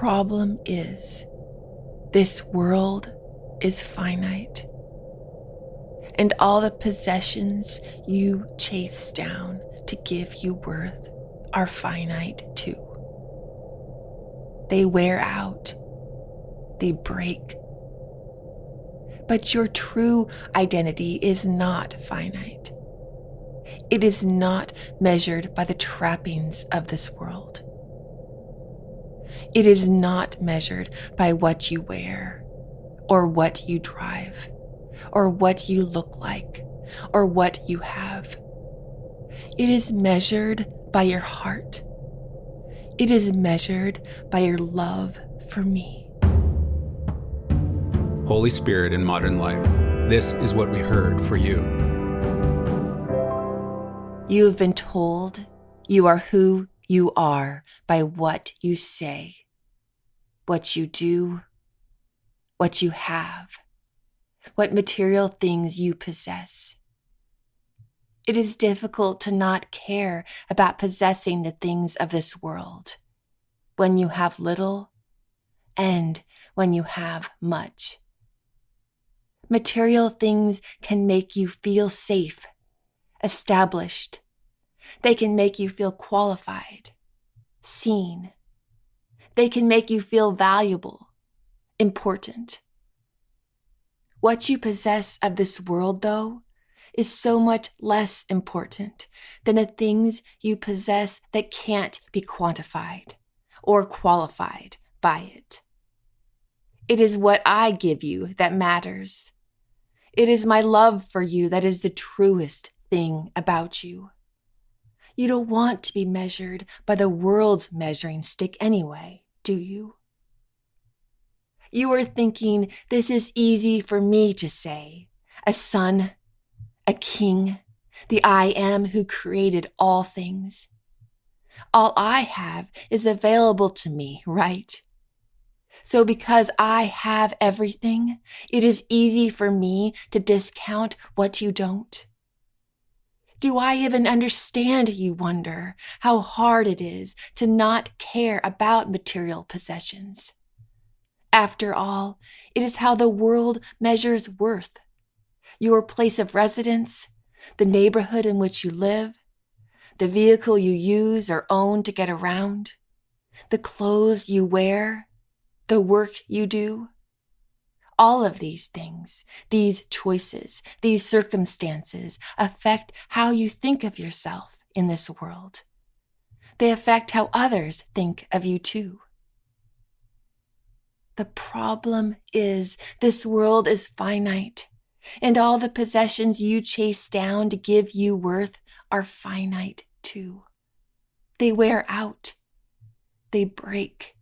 Problem is, this world is finite. And all the possessions you chase down to give you worth are finite too. They wear out, they break. But your true identity is not finite. It is not measured by the trappings of this world. It is not measured by what you wear, or what you drive, or what you look like, or what you have. It is measured by your heart. It is measured by your love for me. Holy Spirit in modern life, this is what we heard for you. You have been told you are who you are by what you say, what you do, what you have, what material things you possess. It is difficult to not care about possessing the things of this world when you have little and when you have much. Material things can make you feel safe, established. They can make you feel qualified, seen. They can make you feel valuable, important. What you possess of this world, though, is so much less important than the things you possess that can't be quantified or qualified by it. It is what I give you that matters. It is my love for you that is the truest thing about you. You don't want to be measured by the world's measuring stick anyway, do you? You are thinking this is easy for me to say, a son, a king, the I am who created all things. All I have is available to me, right? So because I have everything, it is easy for me to discount what you don't. Do I even understand, you wonder, how hard it is to not care about material possessions? After all, it is how the world measures worth. Your place of residence, the neighborhood in which you live, the vehicle you use or own to get around, the clothes you wear, the work you do. All of these things, these choices, these circumstances affect how you think of yourself in this world. They affect how others think of you too. The problem is this world is finite, and all the possessions you chase down to give you worth are finite too. They wear out, they break,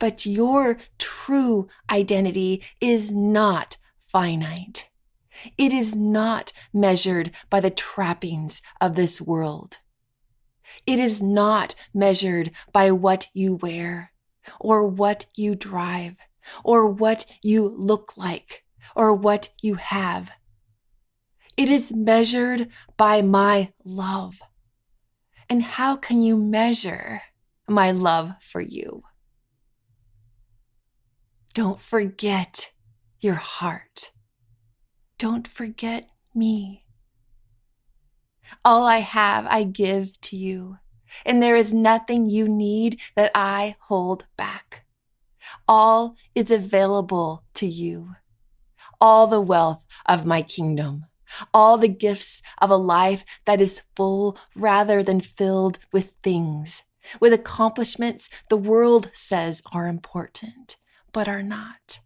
but your true identity is not finite. It is not measured by the trappings of this world. It is not measured by what you wear, or what you drive, or what you look like, or what you have. It is measured by my love. And how can you measure my love for you? Don't forget your heart. Don't forget me. All I have, I give to you, and there is nothing you need that I hold back. All is available to you. All the wealth of my kingdom, all the gifts of a life that is full rather than filled with things, with accomplishments the world says are important but are not.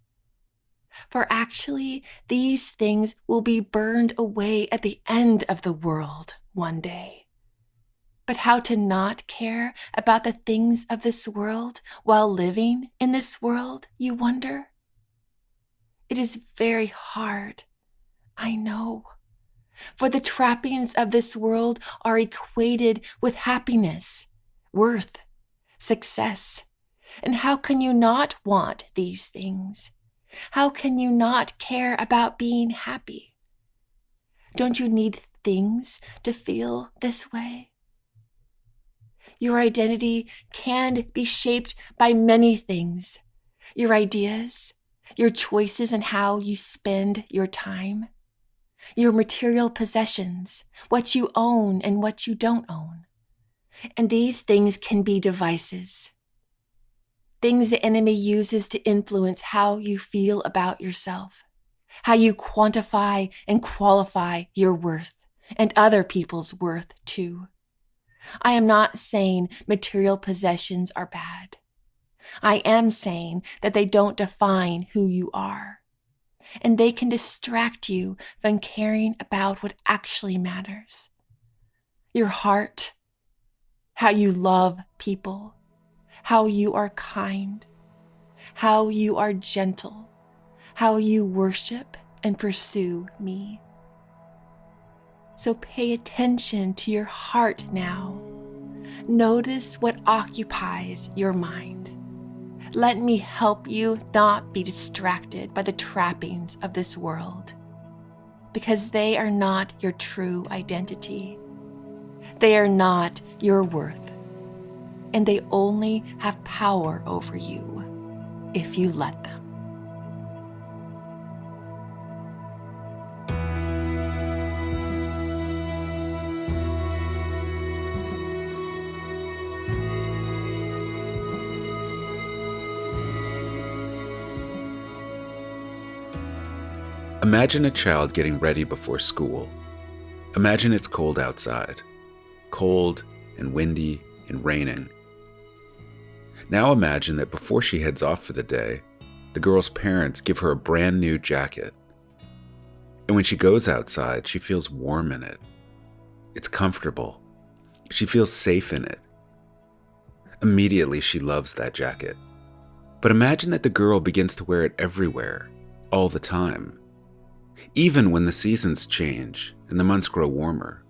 For actually, these things will be burned away at the end of the world one day. But how to not care about the things of this world while living in this world, you wonder? It is very hard, I know. For the trappings of this world are equated with happiness, worth, success, and how can you not want these things? How can you not care about being happy? Don't you need things to feel this way? Your identity can be shaped by many things your ideas, your choices, and how you spend your time, your material possessions, what you own and what you don't own. And these things can be devices, things the enemy uses to influence how you feel about yourself, how you quantify and qualify your worth and other people's worth too. I am not saying material possessions are bad. I am saying that they don't define who you are. And they can distract you from caring about what actually matters your heart, how you love people, how you are kind, how you are gentle, how you worship and pursue me. So pay attention to your heart now. Notice what occupies your mind. Let me help you not be distracted by the trappings of this world, because they are not your true identity. They are not your worth, and they only have power over you if you let them. Imagine a child getting ready before school. Imagine it's cold outside. Cold and windy and raining. Now imagine that before she heads off for the day, the girl's parents give her a brand new jacket. And when she goes outside, she feels warm in it. It's comfortable. She feels safe in it. Immediately, she loves that jacket. But imagine that the girl begins to wear it everywhere, all the time even when the seasons change and the months grow warmer.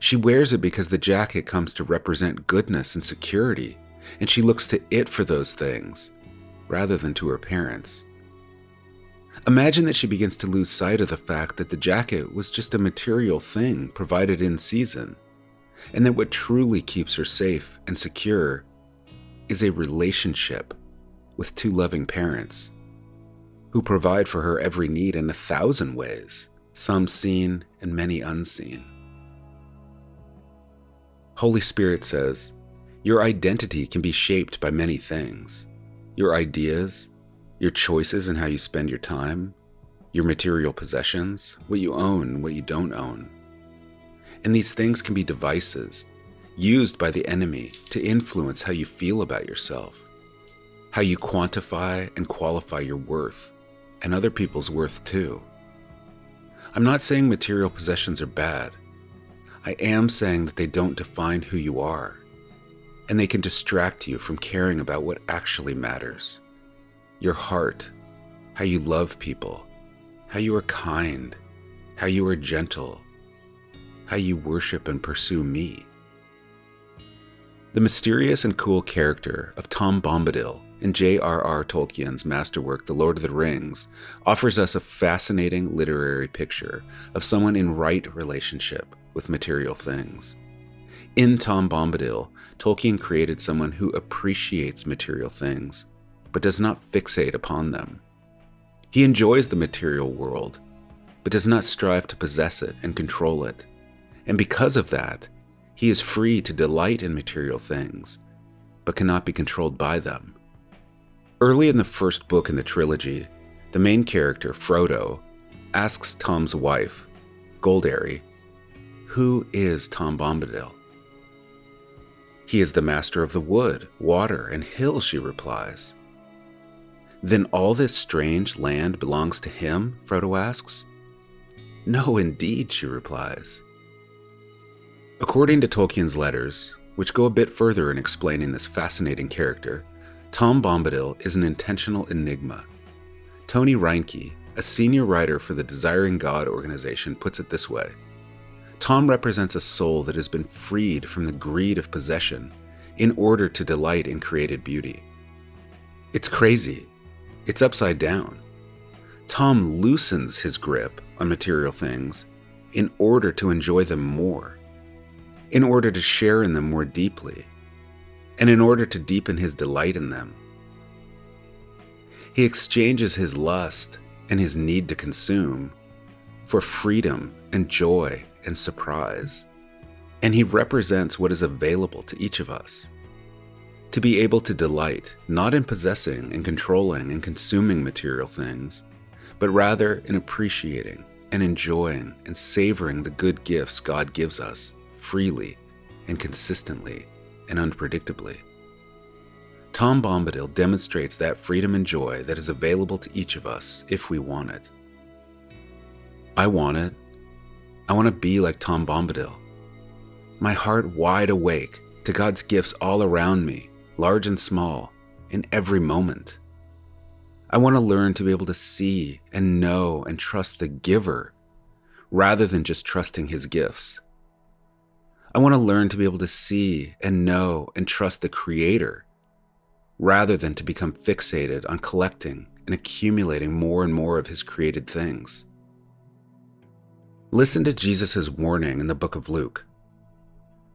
She wears it because the jacket comes to represent goodness and security, and she looks to it for those things rather than to her parents. Imagine that she begins to lose sight of the fact that the jacket was just a material thing provided in season, and that what truly keeps her safe and secure is a relationship with two loving parents who provide for her every need in a thousand ways, some seen and many unseen. Holy Spirit says, Your identity can be shaped by many things your ideas, your choices and how you spend your time, your material possessions, what you own what you don't own. And these things can be devices used by the enemy to influence how you feel about yourself, how you quantify and qualify your worth, and other people's worth too. I'm not saying material possessions are bad. I am saying that they don't define who you are, and they can distract you from caring about what actually matters your heart, how you love people, how you are kind, how you are gentle, how you worship and pursue me. The mysterious and cool character of Tom Bombadil in J.R.R. Tolkien's masterwork, The Lord of the Rings, offers us a fascinating literary picture of someone in right relationship with material things. In Tom Bombadil, Tolkien created someone who appreciates material things, but does not fixate upon them. He enjoys the material world, but does not strive to possess it and control it. And because of that, he is free to delight in material things, but cannot be controlled by them. Early in the first book in the trilogy, the main character, Frodo, asks Tom's wife, Goldberry, Who is Tom Bombadil? He is the master of the wood, water, and hill, she replies. Then all this strange land belongs to him? Frodo asks. No, indeed, she replies. According to Tolkien's letters, which go a bit further in explaining this fascinating character, Tom Bombadil is an intentional enigma. Tony Reinke, a senior writer for the Desiring God organization, puts it this way Tom represents a soul that has been freed from the greed of possession in order to delight in created beauty. It's crazy. It's upside down. Tom loosens his grip on material things in order to enjoy them more, in order to share in them more deeply and in order to deepen his delight in them. He exchanges his lust and his need to consume for freedom and joy and surprise. And he represents what is available to each of us. To be able to delight not in possessing and controlling and consuming material things, but rather in appreciating and enjoying and savoring the good gifts God gives us freely and consistently and unpredictably. Tom Bombadil demonstrates that freedom and joy that is available to each of us if we want it. I want it. I want to be like Tom Bombadil. My heart wide awake to God's gifts all around me, large and small, in every moment. I want to learn to be able to see and know and trust the giver rather than just trusting his gifts. I want to learn to be able to see and know and trust the creator rather than to become fixated on collecting and accumulating more and more of his created things. Listen to Jesus' warning in the book of Luke.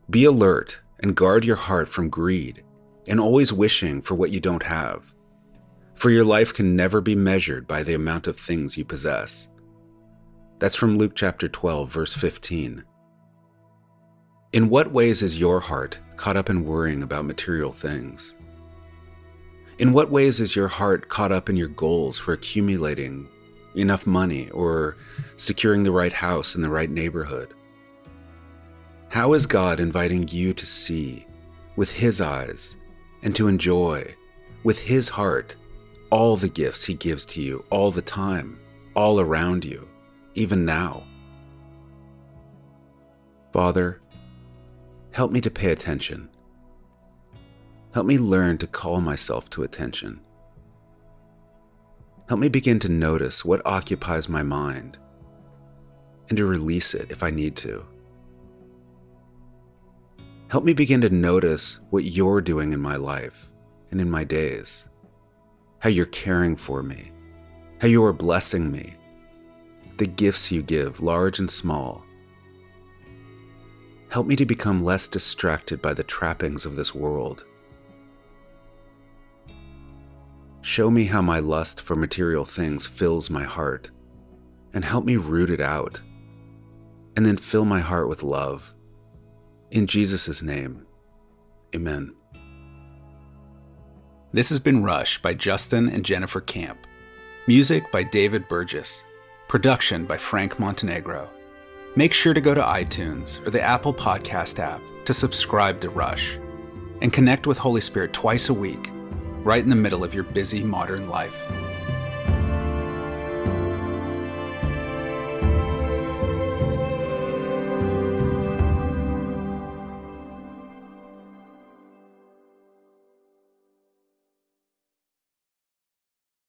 Be alert and guard your heart from greed and always wishing for what you don't have. For your life can never be measured by the amount of things you possess. That's from Luke chapter 12, verse 15. In what ways is your heart caught up in worrying about material things? In what ways is your heart caught up in your goals for accumulating enough money or securing the right house in the right neighborhood? How is God inviting you to see with His eyes and to enjoy with His heart all the gifts He gives to you all the time, all around you, even now? Father, help me to pay attention Help me learn to call myself to attention. Help me begin to notice what occupies my mind and to release it if I need to. Help me begin to notice what you're doing in my life and in my days, how you're caring for me, how you are blessing me, the gifts you give, large and small. Help me to become less distracted by the trappings of this world Show me how my lust for material things fills my heart, and help me root it out, and then fill my heart with love. In Jesus' name, amen. This has been Rush by Justin and Jennifer Camp. Music by David Burgess. Production by Frank Montenegro. Make sure to go to iTunes or the Apple Podcast app to subscribe to Rush and connect with Holy Spirit twice a week right in the middle of your busy modern life.